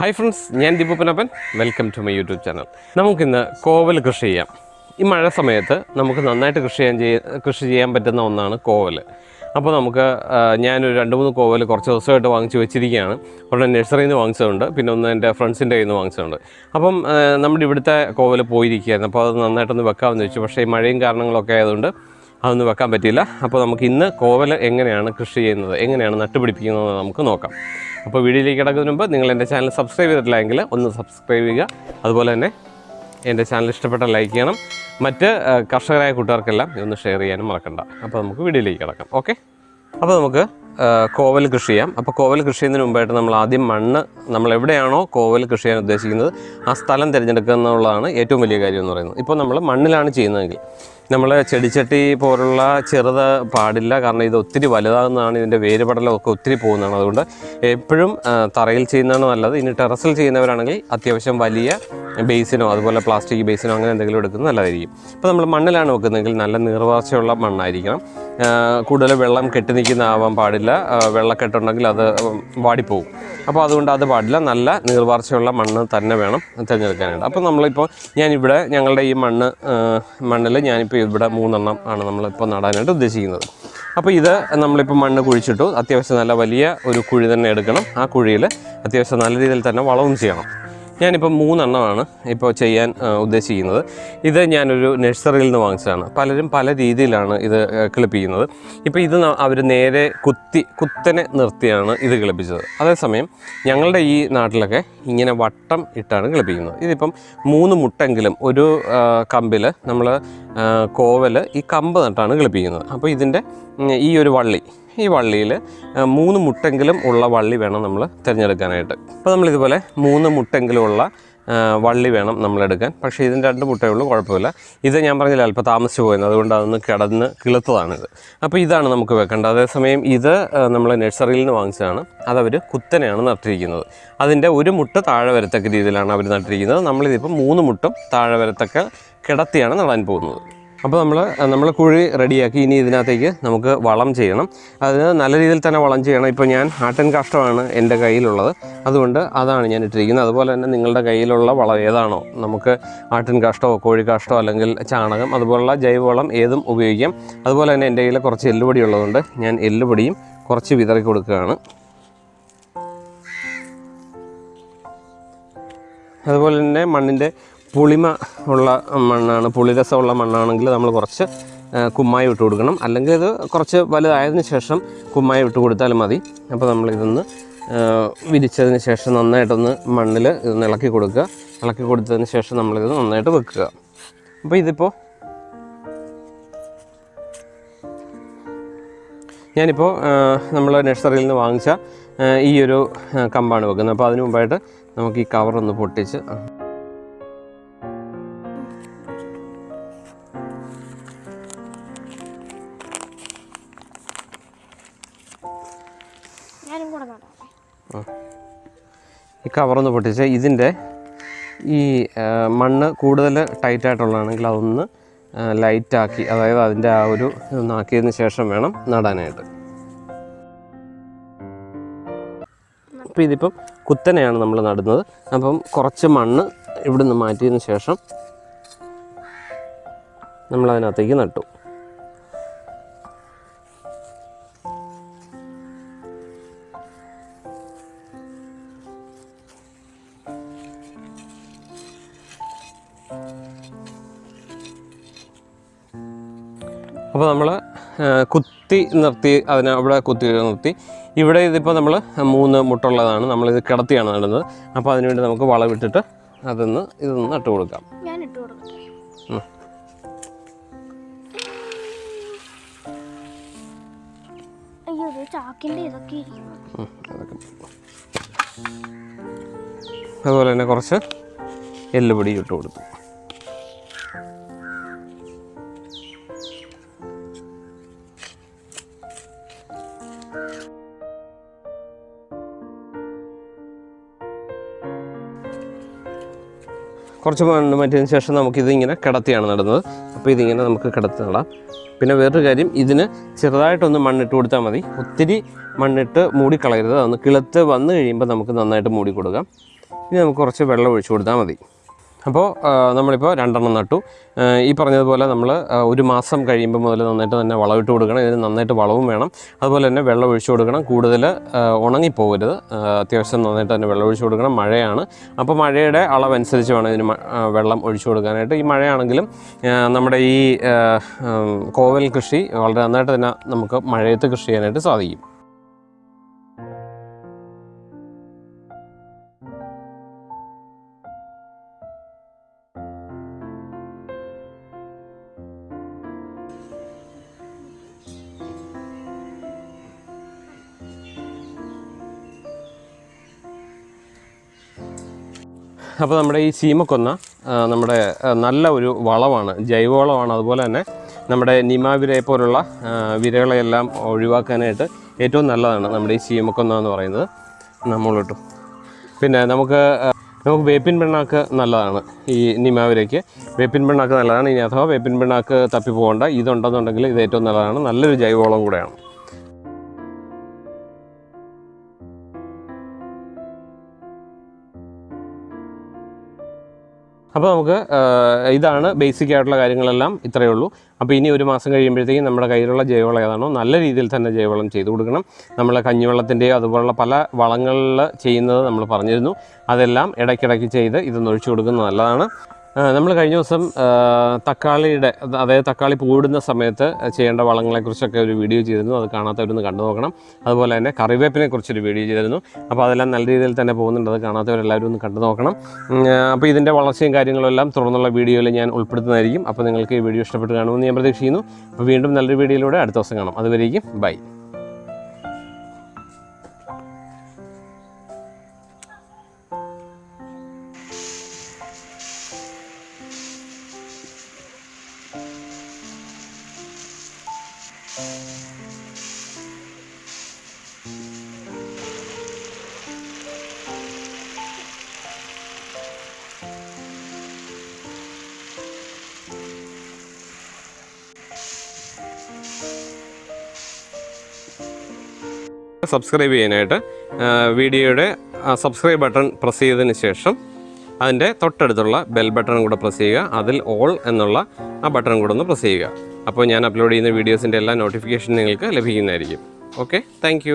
Hi friends ഞാൻ ദീപപ്പനപ്പൻ. Welcome to my YouTube channel നമുക്കിന്ന് കോവൽ കൃഷി ചെയ്യാം. ഈ മഴ സമയത്ത് നമുക്ക് നന്നായിട്ട് കൃഷി ചെയ്യാൻ ചെയ്യ കൃഷി ചെയ്യാൻ പറ്റുന്ന ഒന്നാണ് കോവൽ. അപ്പോൾ നമുക്ക് ഞാനൊരു രണ്ട് മൂന്ന് കോവൽ കുറച്ച് ദിവസമായിട്ട് വാങ്ങിച്ച് വെച്ചിരിക്കുകയാണ്. ഒരെണ്ണം നഴ്സറിയിൽ നിന്ന് വാങ്ങിച്ചതുണ്ട് പിന്നെ ഒന്ന് എന്റെ ഫ്രണ്ട്സിന്റെ കയ്യിൽ നിന്ന് വാങ്ങിച്ചതുണ്ട്. അപ്പം നമ്മുടെ ഇവിടുത്തെ കോവൽ പോയിരിക്കുകയായിരുന്നു. അപ്പോൾ അത് നന്നായിട്ടൊന്ന് വെക്കാമെന്ന് വെച്ചു. പക്ഷേ ഈ മഴയും കാരണങ്ങളൊക്കെ ആയതുകൊണ്ട് അതൊന്നും വെക്കാൻ പറ്റിയില്ല. അപ്പോൾ നമുക്ക് ഇന്ന് കോവൽ എങ്ങനെയാണ് കൃഷി ചെയ്യുന്നത് എങ്ങനെയാണ് നട്ടുപിടിപ്പിക്കുന്നത് നമുക്ക് നോക്കാം. അപ്പോൾ വീഡിയോയിലേക്ക് കിടക്കുന്നതിന് മുമ്പ് നിങ്ങൾ എന്റെ ചാനൽ സബ്സ്ക്രൈബ് ചെയ്തിട്ടില്ലെങ്കിൽ ഒന്ന് സബ്സ്ക്രൈബ് ചെയ്യുക. അതുപോലെ തന്നെ എന്റെ ചാനൽ ഇഷ്ടപ്പെട്ട ലൈക്ക് ചെയ്യണം. മറ്റ് കർഷകരായ കൂട്ടുകാർക്കെല്ലാം ഇതൊന്ന് ഷെയർ ചെയ്യാനും മറക്കണ്ട. അപ്പോൾ നമുക്ക് വീഡിയോയിലേക്ക് കിടക്കാം. ഓക്കെ? അപ്പോൾ നമുക്ക് കോവൽ കൃഷി ചെയ്യാം. അപ്പോൾ കോവൽ കൃഷി ചെയ്യുന്നതിന് മുമ്പായിട്ട് നമ്മൾ ആദ്യം മണ്ണ് നമ്മൾ എവിടെയാണോ കോവൽ കൃഷി ചെയ്യാൻ ഉദ്ദേശിക്കുന്നത് ആ സ്ഥലം തിരഞ്ഞെടുക്കുക എന്നുള്ളതാണ് ഏറ്റവും വലിയ കാര്യം എന്ന് പറയുന്നത്. ഇപ്പോൾ നമ്മൾ മണ്ണിലാണ് ചെയ്യുന്നതെങ്കിൽ നമ്മൾ ചെടിച്ചട്ടി പോലുള്ള ചെറുത് പാടില്ല. കാരണം ഇത് ഒത്തിരി വലുതാകുന്നതാണ് ഇതിന്റെ വേരുപടലമൊക്കെ ഒത്തിരി പോകുന്നതാണ്. അതുകൊണ്ട് എപ്പോഴും തറയിൽ ചെയ്യുന്നതാണ് നല്ലത്. ഇനി ടെറസിൽ ചെയ്യുന്നവരാണെങ്കിൽ അത്യാവശ്യം വലിയ ബേസിനോ അതുപോലെ പ്ലാസ്റ്റിക് ബേസിനോ അങ്ങനെ എന്തെങ്കിലും എടുക്കുന്നത് നല്ലതായിരിക്കും. ഇപ്പോൾ നമ്മൾ മണ്ണിലാണ് വെക്കുന്നതെങ്കിൽ നല്ല നീർവാർച്ചയുള്ള മണ്ണായിരിക്കണം. കൂടുതൽ വെള്ളം കെട്ടി നിൽക്കുന്ന ആവാൻ പാടില്ല. വെള്ളക്കെട്ടുണ്ടെങ്കിൽ അത് വാടിപ്പോവും അപ്പോൾ അതുകൊണ്ട് അത് പാടില്ല. നല്ല നീർവാർച്ചയുള്ള മണ്ണ് തന്നെ വേണം തിരഞ്ഞെടുക്കാനായിട്ട്. അപ്പോൾ നമ്മളിപ്പോൾ ഞാനിവിടെ ഞങ്ങളുടെ ഈ മണ്ണ് മണ്ണിൽ ഞാനിപ്പോൾ ഇവിടെ മൂന്നെണ്ണം ആണ് നമ്മളിപ്പോൾ നടാനായിട്ട് ഉദ്ദേശിക്കുന്നത്. അപ്പോൾ ഇത് നമ്മളിപ്പോൾ മണ്ണ് കുഴിച്ചിട്ടു. അത്യാവശ്യം നല്ല വലിയ ഒരു കുഴി തന്നെ എടുക്കണം. ആ കുഴിയിൽ അത്യാവശ്യം നല്ല രീതിയിൽ തന്നെ വളവും ചെയ്യണം. ഞാനിപ്പോൾ മൂന്നെണ്ണമാണ് ഇപ്പോൾ ചെയ്യാൻ ഉദ്ദേശിക്കുന്നത്. ഇത് ഞാനൊരു നഴ്സറിയിൽ നിന്ന് വാങ്ങിച്ചതാണ്. പലരും പല രീതിയിലാണ് ഇത് കിളിപ്പിക്കുന്നത് ഇപ്പോൾ ഇത് അവർ നേരെ കുത്തി കുത്തനെ നിർത്തിയാണ് ഇത് കിളിപ്പിച്ചത് അതേസമയം ഞങ്ങളുടെ ഈ നാട്ടിലൊക്കെ ഇങ്ങനെ വട്ടം ഇട്ടാണ് കിളിപ്പിക്കുന്നത് ഇതിപ്പം മൂന്ന് മുട്ടെങ്കിലും ഒരു കമ്പിൽ നമ്മൾ കോവൽ ഈ കമ്പ് നട്ടാണ് കിളിപ്പിക്കുന്നത് അപ്പോൾ ഇതിന്റെ ഈ ഒരു വള്ളി ഈ വള്ളിയിൽ മൂന്ന് മുട്ടെങ്കിലും ഉള്ള വള്ളി വേണം നമ്മൾ തിരഞ്ഞെടുക്കാനായിട്ട്. അപ്പോൾ നമ്മളിതുപോലെ മൂന്ന് മുട്ടെങ്കിലും ഉള്ള വള്ളി വേണം നമ്മളെടുക്കാൻ. പക്ഷേ ഇതിന് രണ്ട് മുട്ടേ ഉള്ളൂ കുഴപ്പമില്ല. ഇത് ഞാൻ പറഞ്ഞില്ല അല്പം താമസിച്ച് പോയത് അതുകൊണ്ട് അതൊന്ന് കിടന്ന് കിളുത്തതാണിത്. അപ്പോൾ ഇതാണ് നമുക്ക് വെക്കേണ്ടത്. അതേസമയം ഇത് നമ്മൾ നഴ്സറിയിൽ നിന്ന് വാങ്ങിച്ചതാണ്. അതവർ കുത്തനെയാണ് നട്ടിരിക്കുന്നത്. അതിന്റെ ഒരു മുട്ട താഴെ വരത്തക്ക രീതിയിലാണ് അവർ നട്ടിരിക്കുന്നത്. നമ്മളിതിപ്പോൾ മൂന്ന് മുട്ടും താഴെ വരത്തക്ക കിടത്തിയാണ് നടാൻ പോകുന്നത്. അപ്പോൾ നമ്മൾ നമ്മൾ കുഴി റെഡിയാക്കി ഇനി ഇതിനകത്തേക്ക് നമുക്ക് വളം ചെയ്യണം. അതിന് നല്ല രീതിയിൽ തന്നെ വളം ചെയ്യണം. ഇപ്പോൾ ഞാൻ ആട്ടിൻ കാഷ്ടമാണ് എന്റെ കയ്യിലുള്ളത്. അതുകൊണ്ട് അതാണ് ഞാൻ ഇട്ടിരിക്കുന്നത്. അതുപോലെ തന്നെ നിങ്ങളുടെ കയ്യിലുള്ള വളം ഏതാണോ. നമുക്ക് ആട്ടിൻ കാഷ്ടമോ കോഴിക്കാഷ്ടമോ അല്ലെങ്കിൽ ചാണകം അതുപോലുള്ള ജൈവവളം ഏതും ഉപയോഗിക്കാം. അതുപോലെ തന്നെ എന്റെ കയ്യിൽ കുറച്ച് എല്ലുപൊടി ഉള്ളതുകൊണ്ട് ഞാൻ എല്ലുപൊടിയും കുറച്ച് വിതറി കൊടുക്കുകയാണ്. അതുപോലെ തന്നെ മണ്ണിന്റെ പുളിമ ഉള്ള മണ്ണാണ് പുളിരസമുള്ള മണ്ണാണെങ്കിൽ നമ്മൾ കുറച്ച് കുമ്മായി ഇട്ട് കൊടുക്കണം. അല്ലെങ്കിൽ ഇത് കുറച്ച് വലുതായതിനു ശേഷം കുമ്മായി ഇട്ട് കൊടുത്താലും മതി. അപ്പോൾ നമ്മൾ ഇതൊന്ന് വിരിച്ചതിന് ശേഷം നന്നായിട്ടൊന്ന് മണ്ണിൽ ഇതൊന്ന് ഇളക്കി കൊടുക്കുക. ഇളക്കി കൊടുത്തതിന് ശേഷം നമ്മളിത് നന്നായിട്ട് വെക്കുക. അപ്പോൾ ഇതിപ്പോൾ ഞാനിപ്പോൾ നമ്മൾ നഴ്സറിയിൽ നിന്ന് വാങ്ങിച്ച ഈ ഒരു കമ്പാണ് വെക്കുന്നത്. അപ്പോൾ അതിന് മുമ്പായിട്ട് നമുക്ക് ഈ കവറൊന്ന് പൊട്ടിച്ച് ഈ കവറൊന്ന് പൊട്ടിച്ച് ഇതിന്റെ ഈ മണ്ണ് കൂടുതൽ ടൈറ്റായിട്ടുള്ളതാണെങ്കിൽ അതൊന്ന് ലൈറ്റാക്കി അതായത് അതിന്റെ ആ ഒരു ഇതൊന്നാക്കിയതിന് ശേഷം വേണം നടാനായിട്ട്. അപ്പോൾ ഇതിപ്പം കുത്തനെയാണ് നമ്മൾ നടുന്നത്. അപ്പം കുറച്ച് മണ്ണ് ഇവിടുന്ന് മാറ്റിയതിന് ശേഷം നമ്മളതിനകത്തേക്ക് നട്ടു. അപ്പോൾ നമ്മൾ കുത്തി നിർത്തി അതിനെ അവിടെ കുത്തി നിർത്തി. ഇവിടെ ഇതിപ്പോൾ നമ്മൾ മൂന്ന് മുട്ടുള്ളതാണ് നമ്മളിത് കിടത്തിയാണ് നടുന്നത്. അപ്പോൾ അതിനുവേണ്ടി നമുക്ക് വളവിട്ടിട്ട് അതൊന്ന് ഇതൊന്ന് നട്ടു കൊടുക്കാം. അതുപോലെ തന്നെ കുറച്ച് എല്ലുപൊടി ഇട്ട് കൊടുത്തു. കുറച്ച് മണ്ണ് മാറ്റിയതിന് ശേഷം നമുക്കിതിങ്ങനെ കിടത്തിയാണ് നടുന്നത്. അപ്പോൾ ഇതിങ്ങനെ നമുക്ക് കിടത്തി നടാം. പിന്നെ വേറൊരു കാര്യം ഇതിന് ചെറുതായിട്ടൊന്ന് മണ്ണിട്ട് കൊടുത്താൽ മതി. ഒത്തിരി മണ്ണിട്ട് മൂടിക്കളയരുത്. അതൊന്ന് കിളുത്ത് വന്നു കഴിയുമ്പോൾ നമുക്ക് നന്നായിട്ട് മൂടി കൊടുക്കാം. ഇനി നമുക്ക് കുറച്ച് വെള്ളം ഒഴിച്ചു കൊടുത്താൽ മതി. അപ്പോൾ നമ്മളിപ്പോൾ രണ്ടെണ്ണം നട്ടു. ഈ പറഞ്ഞതുപോലെ നമ്മൾ ഒരു മാസം കഴിയുമ്പോൾ മുതൽ നന്നായിട്ട് തന്നെ വളമിട്ട് കൊടുക്കണം. ഇതിന് നന്നായിട്ട് വളവും വേണം. അതുപോലെ തന്നെ വെള്ളം ഒഴിച്ചു കൊടുക്കണം. കൂടുതൽ ഉണങ്ങിപ്പോകരുത്. അത്യാവശ്യം നന്നായിട്ട് തന്നെ വെള്ളം ഒഴിച്ചു കൊടുക്കണം. മഴയാണ്. അപ്പോൾ മഴയുടെ അളവനുസരിച്ച് വേണം ഇതിന് വെള്ളം ഒഴിച്ചു കൊടുക്കാനായിട്ട്. ഈ മഴയാണെങ്കിലും നമ്മുടെ ഈ കോവൽ കൃഷി വളരെ നന്നായിട്ട് തന്നെ നമുക്ക് മഴയത്ത് കൃഷി ചെയ്യാനായിട്ട് സാധിക്കും. അപ്പോൾ നമ്മുടെ ഈ ചീമക്കൊന്ന നമ്മുടെ നല്ല ഒരു വളമാണ് ജൈവവളമാണ്. അതുപോലെ തന്നെ നമ്മുടെ നിമാവിരയെ പോലുള്ള വിരകളെയെല്ലാം ഒഴിവാക്കാനായിട്ട് ഏറ്റവും നല്ലതാണ് നമ്മുടെ ഈ ചീമക്കൊന്ന എന്ന് പറയുന്നത്. നമ്മളിട്ടു. പിന്നെ നമുക്ക് നമുക്ക് വേപ്പിൻ പിണ്ണാക്ക് നല്ലതാണ് ഈ നിമാവിരയ്ക്ക് വേപ്പിൻ പിണ്ണാക്ക് നല്ലതാണ്. ഇനി അഥവാ വേപ്പിൻ പിണ്ണാക്ക് തപ്പി പോകേണ്ട ഇതുണ്ടെന്നുണ്ടെങ്കിൽ ഇത് ഏറ്റവും നല്ലതാണ്. നല്ലൊരു ജൈവവളം കൂടെയാണ്. അപ്പോൾ നമുക്ക് ഇതാണ് ബേസിക് ആയിട്ടുള്ള കാര്യങ്ങളെല്ലാം ഇത്രയേ ഉള്ളൂ. അപ്പോൾ ഇനി ഒരു മാസം കഴിയുമ്പോഴത്തേക്കും നമ്മുടെ കയ്യിലുള്ള ജൈവവളം ഏതാണോ നല്ല രീതിയിൽ തന്നെ ജൈവവളം ചെയ്തു കൊടുക്കണം. നമ്മൾ കഞ്ഞിവെള്ളത്തിന്റെയോ അതുപോലുള്ള പല വളങ്ങളിൽ ചെയ്യുന്നത് നമ്മൾ പറഞ്ഞിരുന്നു. അതെല്ലാം ഇടയ്ക്കിടയ്ക്ക് ചെയ്ത് ഇതൊന്ന് ഒഴിച്ചു കൊടുക്കുന്നത് നല്ലതാണ്. നമ്മൾ കഴിഞ്ഞ ദിവസം തക്കാളിയുടെ അത് അതായത് തക്കാളി പൂടുന്ന സമയത്ത് ചെയ്യേണ്ട വളങ്ങളെക്കുറിച്ചൊക്കെ ഒരു വീഡിയോ ചെയ്തിരുന്നു. അത് കാണാത്തവരൊന്ന് കണ്ടു നോക്കണം. അതുപോലെ തന്നെ കറിവേപ്പിനെ കുറിച്ചൊരു വീഡിയോ ചെയ്തിരുന്നു. അപ്പോൾ അതെല്ലാം നല്ല രീതിയിൽ തന്നെ പോകുന്നുണ്ട്. അത് കാണാത്തവരെല്ലാവരും ഒന്ന് കണ്ടു നോക്കണം. അപ്പോൾ ഇതിന്റെ വളർച്ചയും കാര്യങ്ങളും എല്ലാം തുടർന്നുള്ള വീഡിയോയിൽ ഞാൻ ഉൾപ്പെടുത്തുന്നതായിരിക്കും. അപ്പോൾ നിങ്ങൾക്ക് ഈ വീഡിയോ ഇഷ്ടപ്പെട്ട് കാണുമെന്ന് ഞാൻ പ്രതീക്ഷിക്കുന്നു. അപ്പോൾ വീണ്ടും നല്ലൊരു വീഡിയോയിലൂടെ അടുത്ത ദിവസം കാണാം. അതുവരേക്കും ബൈ. സബ്സ്ക്രൈബ് ചെയ്യാനായിട്ട് വീഡിയോയുടെ സബ്സ്ക്രൈബ് ബട്ടൺ പ്രസ് ചെയ്തതിന് ശേഷം അതിന്റെ തൊട്ടടുത്തുള്ള ബെൽ ബട്ടൺ കൂടെ പ്രസ് ചെയ്യുക. അതിൽ ഓൾ എന്നുള്ള ആ ബട്ടൺ കൂടെ ഒന്ന് പ്രസ് ചെയ്യുക. അപ്പോൾ ഞാൻ അപ്ലോഡ് ചെയ്യുന്ന വീഡിയോസിന്റെ എല്ലാ നോട്ടിഫിക്കേഷൻ നിങ്ങൾക്ക് ലഭിക്കുന്നതായിരിക്കും. ഓക്കെ? താങ്ക്